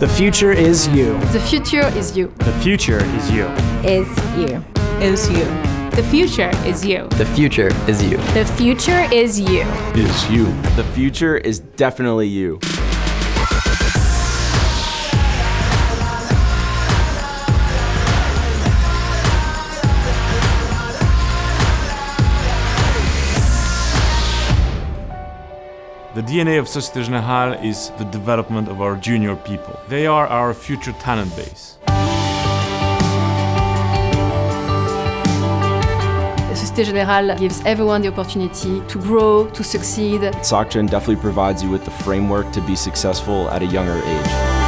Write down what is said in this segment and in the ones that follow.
The future is you. The future is you. The future is you. Is you. Is you. The future is you. The future is you. The future is you. Is you. The future is definitely you. The DNA of Societe Generale is the development of our junior people. They are our future talent base. Societe Generale gives everyone the opportunity to grow, to succeed. SocGen definitely provides you with the framework to be successful at a younger age.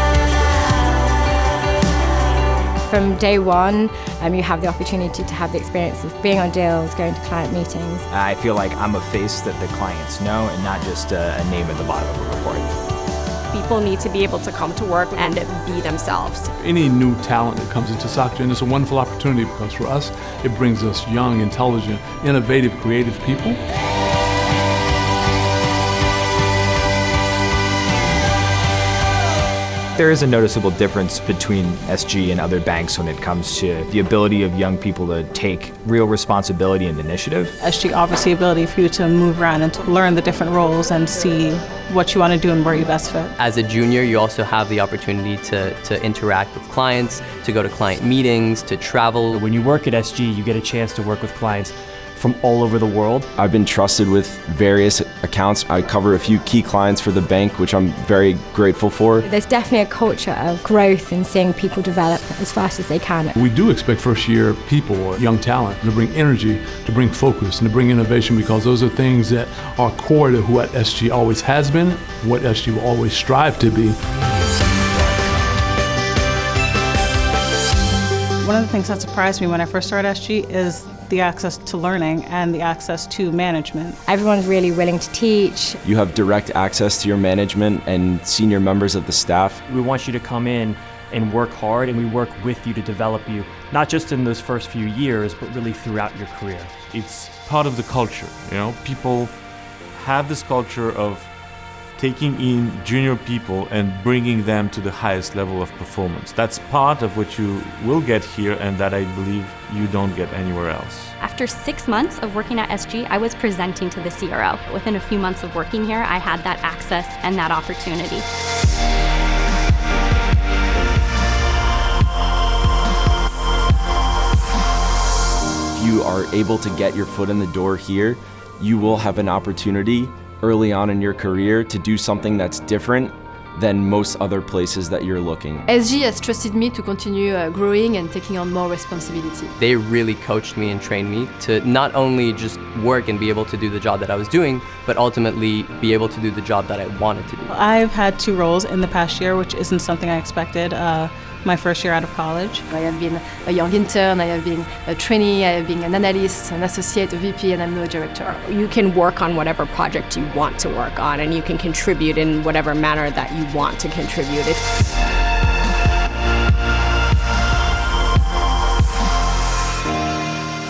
From day one, um, you have the opportunity to have the experience of being on deals, going to client meetings. I feel like I'm a face that the clients know and not just a, a name at the bottom of a report. People need to be able to come to work and be themselves. Any new talent that comes into SocGen is a wonderful opportunity because for us, it brings us young, intelligent, innovative, creative people. There is a noticeable difference between SG and other banks when it comes to the ability of young people to take real responsibility and initiative. SG offers the ability for you to move around and to learn the different roles and see what you want to do and where you best fit. As a junior, you also have the opportunity to, to interact with clients, to go to client meetings, to travel. When you work at SG, you get a chance to work with clients from all over the world. I've been trusted with various accounts. I cover a few key clients for the bank, which I'm very grateful for. There's definitely a culture of growth and seeing people develop as fast as they can. We do expect first year people, young talent, to bring energy, to bring focus, and to bring innovation because those are things that are core to what SG always has been, what SG will always strive to be. One of the things that surprised me when I first started SG is the access to learning and the access to management. Everyone's really willing to teach. You have direct access to your management and senior members of the staff. We want you to come in and work hard and we work with you to develop you, not just in those first few years, but really throughout your career. It's part of the culture, you know, people have this culture of taking in junior people and bringing them to the highest level of performance. That's part of what you will get here and that I believe you don't get anywhere else. After six months of working at SG, I was presenting to the CRO. Within a few months of working here, I had that access and that opportunity. If you are able to get your foot in the door here, you will have an opportunity early on in your career to do something that's different than most other places that you're looking. SG has trusted me to continue uh, growing and taking on more responsibility. They really coached me and trained me to not only just work and be able to do the job that I was doing, but ultimately be able to do the job that I wanted to do. I've had two roles in the past year, which isn't something I expected. Uh, my first year out of college. I have been a young intern, I have been a trainee, I have been an analyst, an associate, a VP, and I'm now a director. You can work on whatever project you want to work on, and you can contribute in whatever manner that you want to contribute. It's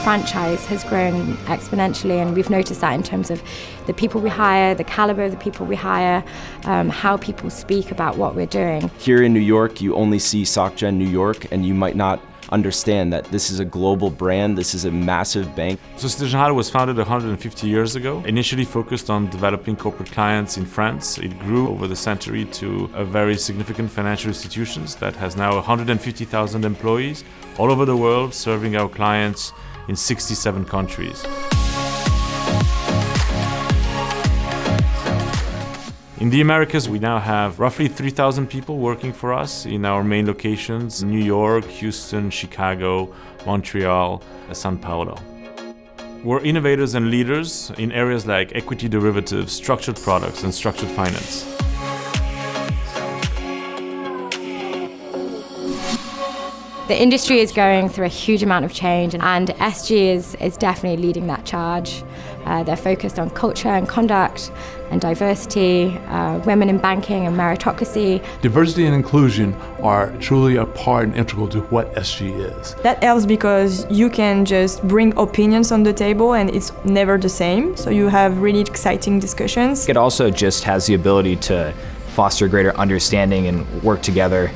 franchise has grown exponentially and we've noticed that in terms of the people we hire, the caliber of the people we hire, um, how people speak about what we're doing. Here in New York, you only see SocGen New York and you might not understand that this is a global brand, this is a massive bank. Societe Generale was founded 150 years ago, initially focused on developing corporate clients in France. It grew over the century to a very significant financial institutions that has now 150,000 employees all over the world serving our clients in 67 countries. In the Americas, we now have roughly 3,000 people working for us in our main locations, New York, Houston, Chicago, Montreal, Sao Paulo. We're innovators and leaders in areas like equity derivatives, structured products, and structured finance. The industry is going through a huge amount of change and SG is, is definitely leading that charge. Uh, they're focused on culture and conduct and diversity, uh, women in banking and meritocracy. Diversity and inclusion are truly a part and integral to what SG is. That helps because you can just bring opinions on the table and it's never the same, so you have really exciting discussions. It also just has the ability to foster greater understanding and work together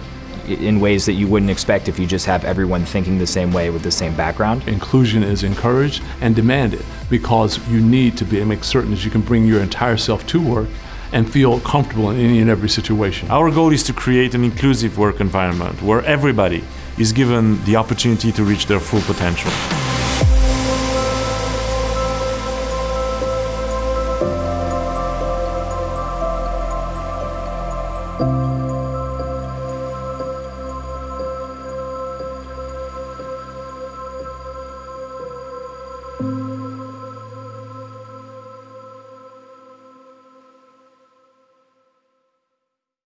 in ways that you wouldn't expect if you just have everyone thinking the same way with the same background. Inclusion is encouraged and demanded because you need to be make certain that you can bring your entire self to work and feel comfortable in any and every situation. Our goal is to create an inclusive work environment where everybody is given the opportunity to reach their full potential.